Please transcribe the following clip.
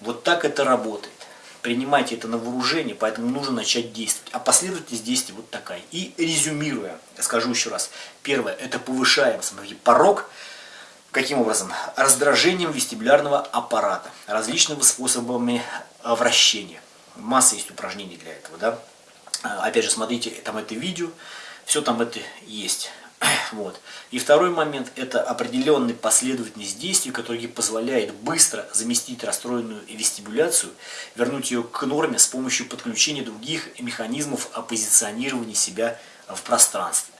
Вот так это работает. Принимайте это на вооружение, поэтому нужно начать действовать. А последовательность действий вот такая. И резюмируя, скажу еще раз. Первое, это повышаем, смотрите, порог. Каким образом? Раздражением вестибулярного аппарата, различными способами вращения. Масса есть упражнений для этого, да. Опять же, смотрите, там это видео, все там это есть. Вот. И второй момент – это определенная последовательность действий, которая позволяет быстро заместить расстроенную вестибуляцию, вернуть ее к норме с помощью подключения других механизмов оппозиционирования себя в пространстве.